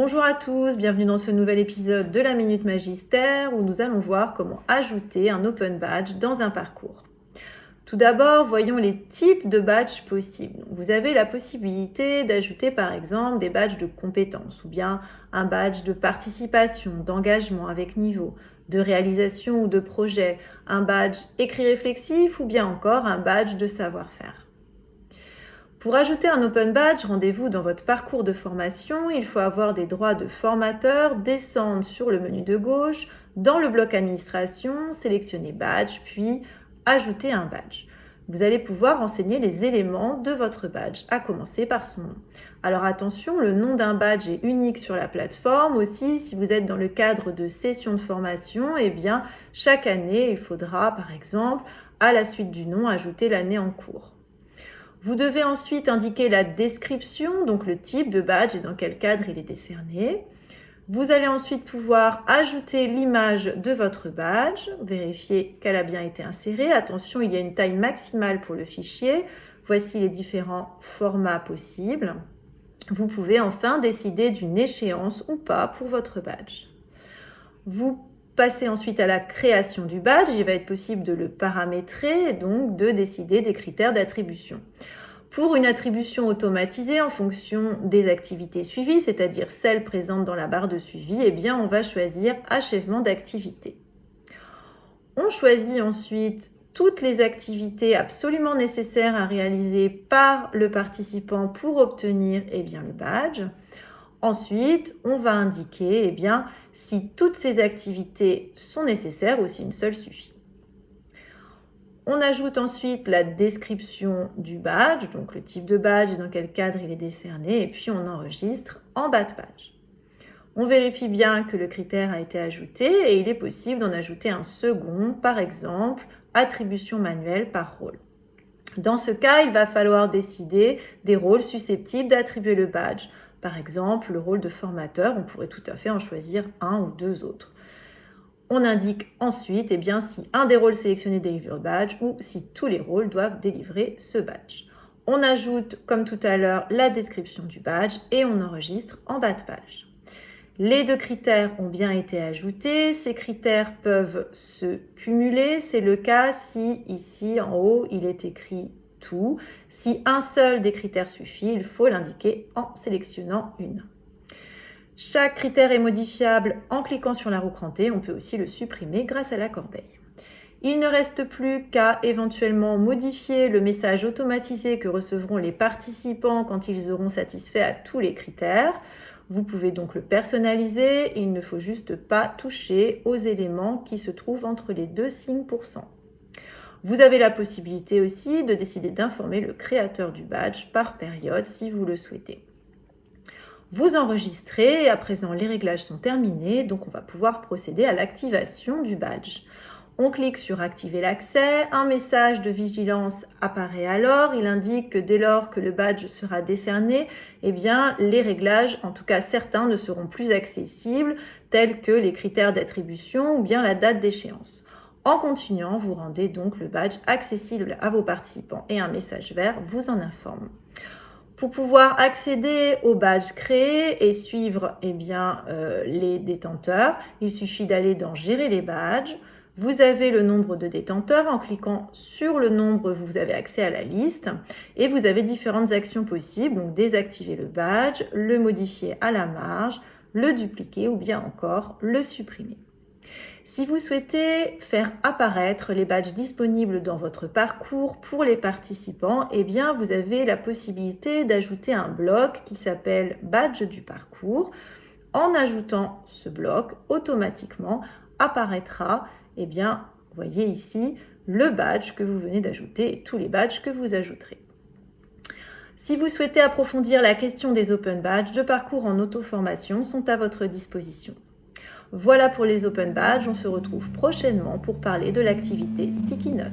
Bonjour à tous, bienvenue dans ce nouvel épisode de la Minute Magistère où nous allons voir comment ajouter un Open Badge dans un parcours. Tout d'abord, voyons les types de badges possibles. Vous avez la possibilité d'ajouter par exemple des badges de compétences ou bien un badge de participation, d'engagement avec niveau, de réalisation ou de projet, un badge écrit réflexif ou bien encore un badge de savoir-faire. Pour ajouter un Open Badge, rendez-vous dans votre parcours de formation. Il faut avoir des droits de formateur, descendre sur le menu de gauche, dans le bloc administration, sélectionner Badge, puis ajouter un badge. Vous allez pouvoir renseigner les éléments de votre badge, à commencer par son nom. Alors attention, le nom d'un badge est unique sur la plateforme. Aussi, si vous êtes dans le cadre de sessions de formation, eh bien, chaque année, il faudra, par exemple, à la suite du nom, ajouter l'année en cours. Vous devez ensuite indiquer la description, donc le type de badge et dans quel cadre il est décerné. Vous allez ensuite pouvoir ajouter l'image de votre badge, vérifier qu'elle a bien été insérée. Attention, il y a une taille maximale pour le fichier. Voici les différents formats possibles. Vous pouvez enfin décider d'une échéance ou pas pour votre badge. Vous Passez ensuite à la création du badge. Il va être possible de le paramétrer et donc de décider des critères d'attribution. Pour une attribution automatisée en fonction des activités suivies, c'est-à-dire celles présentes dans la barre de suivi, eh bien, on va choisir achèvement d'activité. On choisit ensuite toutes les activités absolument nécessaires à réaliser par le participant pour obtenir eh bien, le badge. Ensuite, on va indiquer eh si toutes ces activités sont nécessaires ou si une seule suffit. On ajoute ensuite la description du badge, donc le type de badge et dans quel cadre il est décerné, et puis on enregistre en bas de page. On vérifie bien que le critère a été ajouté et il est possible d'en ajouter un second, par exemple, attribution manuelle par rôle. Dans ce cas, il va falloir décider des rôles susceptibles d'attribuer le badge. Par exemple, le rôle de formateur, on pourrait tout à fait en choisir un ou deux autres. On indique ensuite eh bien, si un des rôles sélectionnés délivre le badge ou si tous les rôles doivent délivrer ce badge. On ajoute, comme tout à l'heure, la description du badge et on enregistre en bas de page. Les deux critères ont bien été ajoutés. Ces critères peuvent se cumuler. C'est le cas si ici en haut il est écrit tout. Si un seul des critères suffit, il faut l'indiquer en sélectionnant une. Chaque critère est modifiable en cliquant sur la roue crantée. On peut aussi le supprimer grâce à la corbeille. Il ne reste plus qu'à éventuellement modifier le message automatisé que recevront les participants quand ils auront satisfait à tous les critères. Vous pouvez donc le personnaliser. Il ne faut juste pas toucher aux éléments qui se trouvent entre les deux signes pourcent. Vous avez la possibilité aussi de décider d'informer le créateur du badge par période si vous le souhaitez. Vous enregistrez et à présent les réglages sont terminés, donc on va pouvoir procéder à l'activation du badge. On clique sur activer l'accès, un message de vigilance apparaît alors, il indique que dès lors que le badge sera décerné, eh bien les réglages, en tout cas certains, ne seront plus accessibles, tels que les critères d'attribution ou bien la date d'échéance. En continuant, vous rendez donc le badge accessible à vos participants et un message vert vous en informe. Pour pouvoir accéder au badge créé et suivre eh euh, les détenteurs, il suffit d'aller dans Gérer les badges. Vous avez le nombre de détenteurs. En cliquant sur le nombre, vous avez accès à la liste et vous avez différentes actions possibles. Donc désactiver le badge, le modifier à la marge, le dupliquer ou bien encore le supprimer. Si vous souhaitez faire apparaître les badges disponibles dans votre parcours pour les participants, eh bien vous avez la possibilité d'ajouter un bloc qui s'appelle badge du parcours. En ajoutant ce bloc, automatiquement apparaîtra, eh bien, voyez ici, le badge que vous venez d'ajouter et tous les badges que vous ajouterez. Si vous souhaitez approfondir la question des open badges, de parcours en auto-formation sont à votre disposition. Voilà pour les Open Badges, on se retrouve prochainement pour parler de l'activité Sticky Note.